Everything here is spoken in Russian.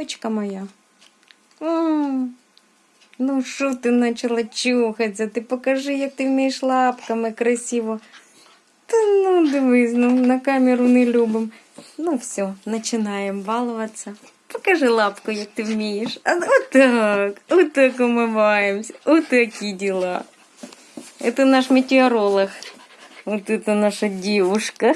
девочка моя. М, Ну що ти почала чухатися? Ти покажи, як ти вмієш лапками красиво. Та ну дивись, ну на камеру не любим. Ну все, починаємо балуватися. Покажи лапку, як ти вмієш. А, отак, отак вот Отакі діла. Это наш метеоролог. Вот это наша девушка.